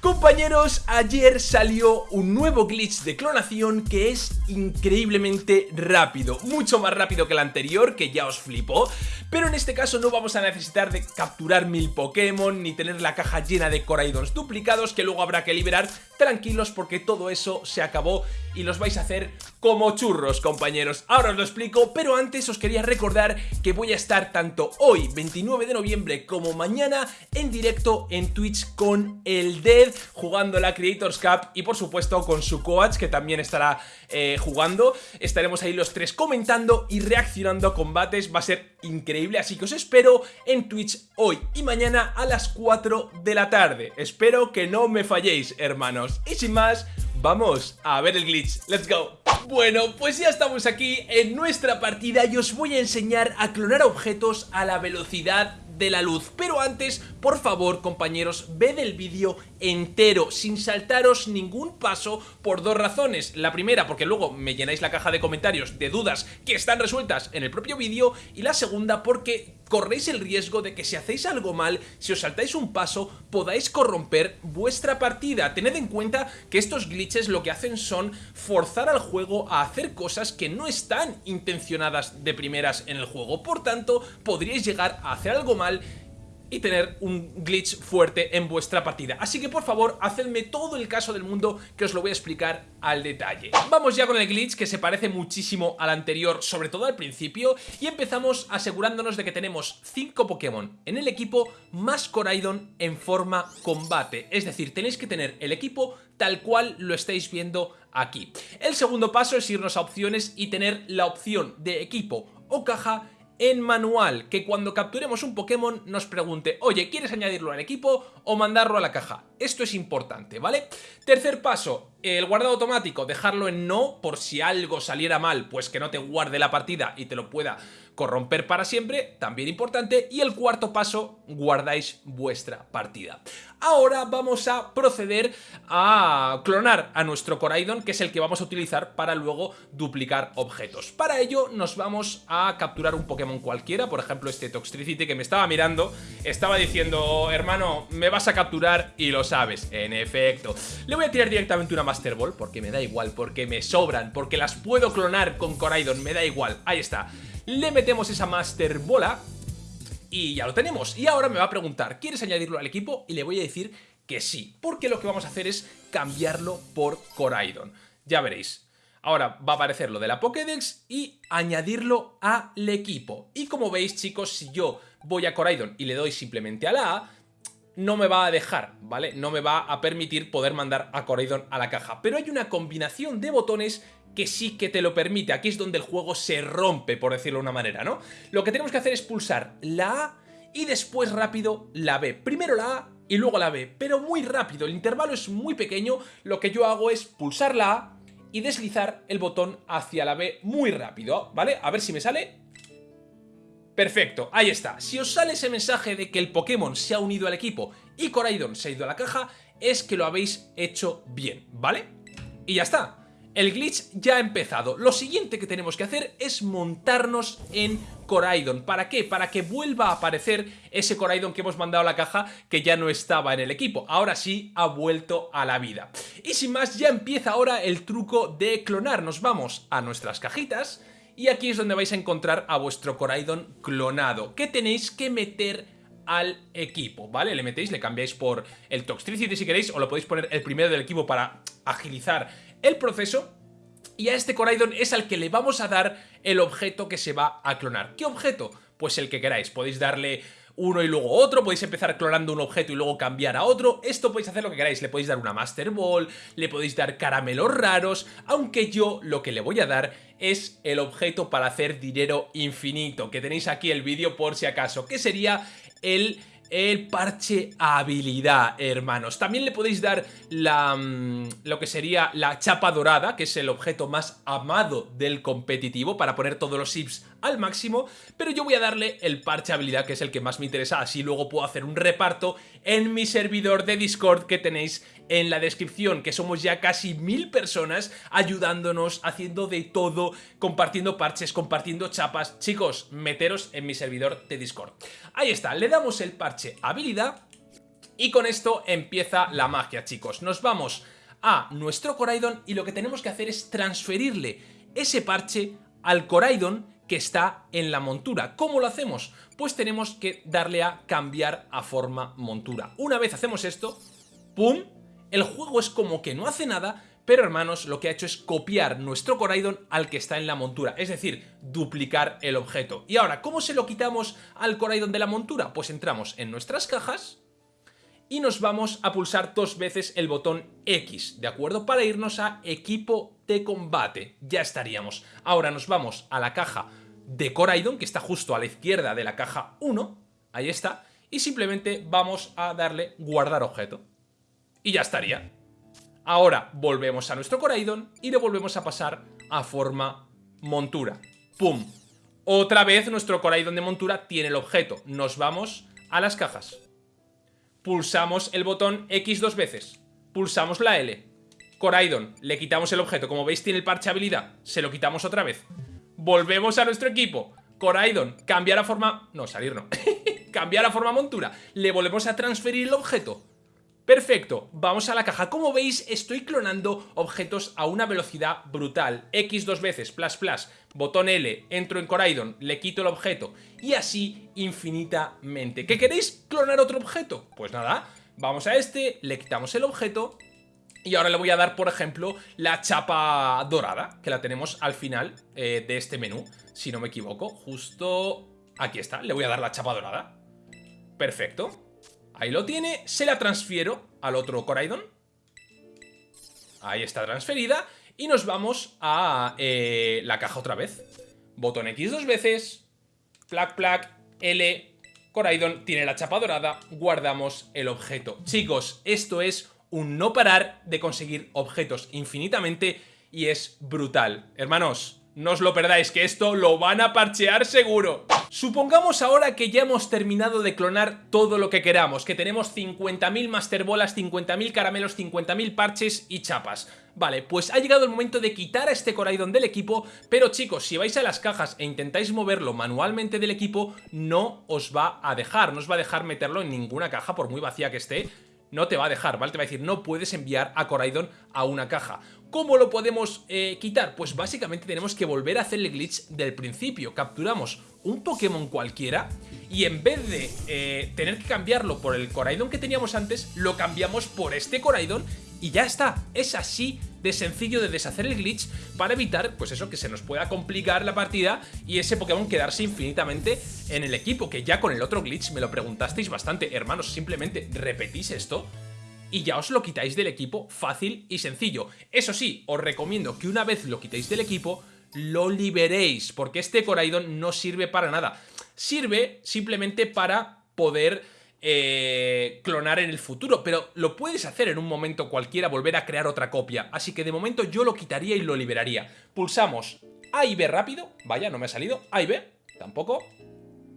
Compañeros, ayer salió un nuevo glitch de clonación que es increíblemente rápido, mucho más rápido que el anterior, que ya os flipó, pero en este caso no vamos a necesitar de capturar mil Pokémon ni tener la caja llena de Coraidons duplicados que luego habrá que liberar, tranquilos porque todo eso se acabó y los vais a hacer como churros, compañeros. Ahora os lo explico, pero antes os quería recordar que voy a estar tanto hoy, 29 de noviembre, como mañana en directo en Twitch con el Dead, jugando la Creators Cup y por supuesto con su coach, que también estará eh, jugando. Estaremos ahí los tres comentando y reaccionando a combates, va a ser increíble, así que os espero en Twitch hoy y mañana a las 4 de la tarde. Espero que no me falléis, hermanos. Y sin más, Vamos a ver el glitch, let's go. Bueno, pues ya estamos aquí en nuestra partida y os voy a enseñar a clonar objetos a la velocidad de la luz. Pero antes, por favor compañeros, ved el vídeo entero sin saltaros ningún paso por dos razones. La primera porque luego me llenáis la caja de comentarios de dudas que están resueltas en el propio vídeo. Y la segunda porque corréis el riesgo de que si hacéis algo mal, si os saltáis un paso, podáis corromper vuestra partida. Tened en cuenta que estos glitches lo que hacen son forzar al juego a hacer cosas que no están intencionadas de primeras en el juego. Por tanto, podríais llegar a hacer algo mal y tener un glitch fuerte en vuestra partida. Así que por favor, hacedme todo el caso del mundo que os lo voy a explicar al detalle. Vamos ya con el glitch que se parece muchísimo al anterior, sobre todo al principio, y empezamos asegurándonos de que tenemos 5 Pokémon en el equipo más Coraidon en forma combate. Es decir, tenéis que tener el equipo tal cual lo estáis viendo aquí. El segundo paso es irnos a opciones y tener la opción de equipo o caja en manual, que cuando capturemos un Pokémon nos pregunte, oye, ¿quieres añadirlo al equipo o mandarlo a la caja? Esto es importante, ¿vale? Tercer paso, el guardado automático, dejarlo en no, por si algo saliera mal, pues que no te guarde la partida y te lo pueda corromper para siempre, también importante. Y el cuarto paso, guardáis vuestra partida. Ahora vamos a proceder a clonar a nuestro Coraidon, que es el que vamos a utilizar para luego duplicar objetos. Para ello nos vamos a capturar un Pokémon cualquiera, por ejemplo este Toxtricity que me estaba mirando, estaba diciendo, hermano, me vas a capturar y lo sabes, en efecto. Le voy a tirar directamente una Master Ball, porque me da igual, porque me sobran, porque las puedo clonar con Coraidon, me da igual, ahí está. Le metemos esa Master Bola y ya lo tenemos. Y ahora me va a preguntar, ¿quieres añadirlo al equipo? Y le voy a decir que sí, porque lo que vamos a hacer es cambiarlo por Coraidon. Ya veréis. Ahora va a aparecer lo de la Pokédex y añadirlo al equipo. Y como veis, chicos, si yo voy a Coraidon y le doy simplemente a la A, no me va a dejar, ¿vale? No me va a permitir poder mandar a Coraidon a la caja. Pero hay una combinación de botones que sí que te lo permite. Aquí es donde el juego se rompe, por decirlo de una manera, ¿no? Lo que tenemos que hacer es pulsar la A y después rápido la B. Primero la A y luego la B, pero muy rápido. El intervalo es muy pequeño. Lo que yo hago es pulsar la A y deslizar el botón hacia la B muy rápido, ¿vale? A ver si me sale. Perfecto, ahí está. Si os sale ese mensaje de que el Pokémon se ha unido al equipo y Coraidon se ha ido a la caja, es que lo habéis hecho bien, ¿vale? Y ya está. El glitch ya ha empezado. Lo siguiente que tenemos que hacer es montarnos en Coraidon. ¿Para qué? Para que vuelva a aparecer ese Coraidon que hemos mandado a la caja que ya no estaba en el equipo. Ahora sí ha vuelto a la vida. Y sin más, ya empieza ahora el truco de clonar. Nos vamos a nuestras cajitas y aquí es donde vais a encontrar a vuestro Coraidon clonado. Que tenéis que meter al equipo, ¿vale? Le metéis, le cambiáis por el Toxtricity si queréis o lo podéis poner el primero del equipo para agilizar el proceso y a este Coraidon es al que le vamos a dar el objeto que se va a clonar. ¿Qué objeto? Pues el que queráis. Podéis darle uno y luego otro, podéis empezar clonando un objeto y luego cambiar a otro, esto podéis hacer lo que queráis, le podéis dar una Master Ball, le podéis dar caramelos raros, aunque yo lo que le voy a dar es el objeto para hacer dinero infinito, que tenéis aquí el vídeo por si acaso, que sería el el parche habilidad, hermanos. También le podéis dar la, mm, lo que sería la chapa dorada, que es el objeto más amado del competitivo, para poner todos los sips al máximo, pero yo voy a darle el parche habilidad, que es el que más me interesa, así luego puedo hacer un reparto en mi servidor de Discord que tenéis en la descripción, que somos ya casi mil personas ayudándonos, haciendo de todo, compartiendo parches, compartiendo chapas. Chicos, meteros en mi servidor de Discord. Ahí está, le damos el parche habilidad Y con esto empieza la magia, chicos. Nos vamos a nuestro Coraidon y lo que tenemos que hacer es transferirle ese parche al Coraidon que está en la montura. ¿Cómo lo hacemos? Pues tenemos que darle a cambiar a forma montura. Una vez hacemos esto, ¡pum! El juego es como que no hace nada, pero hermanos, lo que ha hecho es copiar nuestro Coraidon al que está en la montura, es decir, duplicar el objeto. Y ahora, ¿cómo se lo quitamos al Coraidon de la montura? Pues entramos en nuestras cajas y nos vamos a pulsar dos veces el botón X, ¿de acuerdo? Para irnos a equipo de combate, ya estaríamos. Ahora nos vamos a la caja de Coraidon, que está justo a la izquierda de la caja 1, ahí está, y simplemente vamos a darle guardar objeto. Y ya estaría. Ahora volvemos a nuestro Coraidon y le volvemos a pasar a forma montura. ¡Pum! Otra vez nuestro Coraidon de montura tiene el objeto. Nos vamos a las cajas. Pulsamos el botón X dos veces. Pulsamos la L. Coraidon, le quitamos el objeto. Como veis tiene el parche habilidad. Se lo quitamos otra vez. Volvemos a nuestro equipo. Coraidon, cambiar a forma... No, salir no. cambiar a forma montura. Le volvemos a transferir el objeto. Perfecto, vamos a la caja. Como veis, estoy clonando objetos a una velocidad brutal. X dos veces, plus plus, botón L, entro en Coraidon, le quito el objeto. Y así infinitamente. ¿Qué queréis? ¿Clonar otro objeto? Pues nada, vamos a este, le quitamos el objeto y ahora le voy a dar, por ejemplo, la chapa dorada, que la tenemos al final eh, de este menú, si no me equivoco. Justo aquí está, le voy a dar la chapa dorada. Perfecto. Ahí lo tiene, se la transfiero al otro Coraidon. Ahí está transferida. Y nos vamos a eh, la caja otra vez. Botón X dos veces. Plac, plac, L. Coraidon tiene la chapa dorada. Guardamos el objeto. Chicos, esto es un no parar de conseguir objetos infinitamente y es brutal. Hermanos, no os lo perdáis, que esto lo van a parchear seguro. Supongamos ahora que ya hemos terminado de clonar todo lo que queramos, que tenemos 50.000 Master Bolas, 50.000 caramelos, 50.000 parches y chapas. Vale, pues ha llegado el momento de quitar a este Coraidon del equipo, pero chicos, si vais a las cajas e intentáis moverlo manualmente del equipo, no os va a dejar, no os va a dejar meterlo en ninguna caja, por muy vacía que esté, no te va a dejar, ¿vale? Te va a decir, no puedes enviar a Coraidon a una caja. ¿Cómo lo podemos eh, quitar? Pues básicamente tenemos que volver a hacer el glitch del principio. Capturamos un Pokémon cualquiera y en vez de eh, tener que cambiarlo por el Coraidon que teníamos antes, lo cambiamos por este Coraidon y ya está. Es así de sencillo de deshacer el glitch para evitar, pues eso, que se nos pueda complicar la partida y ese Pokémon quedarse infinitamente en el equipo, que ya con el otro glitch me lo preguntasteis bastante. Hermanos, simplemente repetís esto y ya os lo quitáis del equipo fácil y sencillo. Eso sí, os recomiendo que una vez lo quitéis del equipo, lo liberéis, porque este Coraidon no sirve para nada. Sirve simplemente para poder eh, clonar en el futuro, pero lo puedes hacer en un momento cualquiera, volver a crear otra copia. Así que de momento yo lo quitaría y lo liberaría. Pulsamos A y B rápido, vaya, no me ha salido, A y B, tampoco.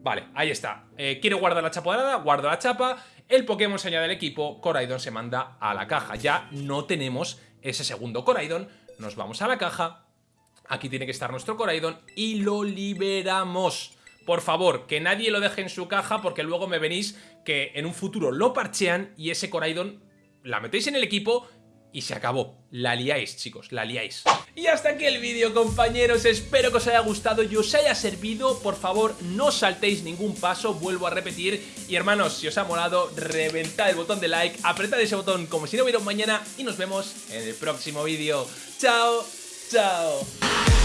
Vale, ahí está. Eh, quiero guardar la chapa dorada, guardo la chapa, el Pokémon se añade al equipo, Coraidon se manda a la caja. Ya no tenemos ese segundo Coraidon, nos vamos a la caja, aquí tiene que estar nuestro Coraidon y lo liberamos. Por favor, que nadie lo deje en su caja porque luego me venís que en un futuro lo parchean y ese Coraidon la metéis en el equipo y se acabó. La liáis, chicos, la liáis. Y hasta aquí el vídeo, compañeros. Espero que os haya gustado y os haya servido. Por favor, no saltéis ningún paso, vuelvo a repetir. Y hermanos, si os ha molado, reventad el botón de like, apretad ese botón como si no hubiera un mañana y nos vemos en el próximo vídeo. ¡Chao! ¡Chao!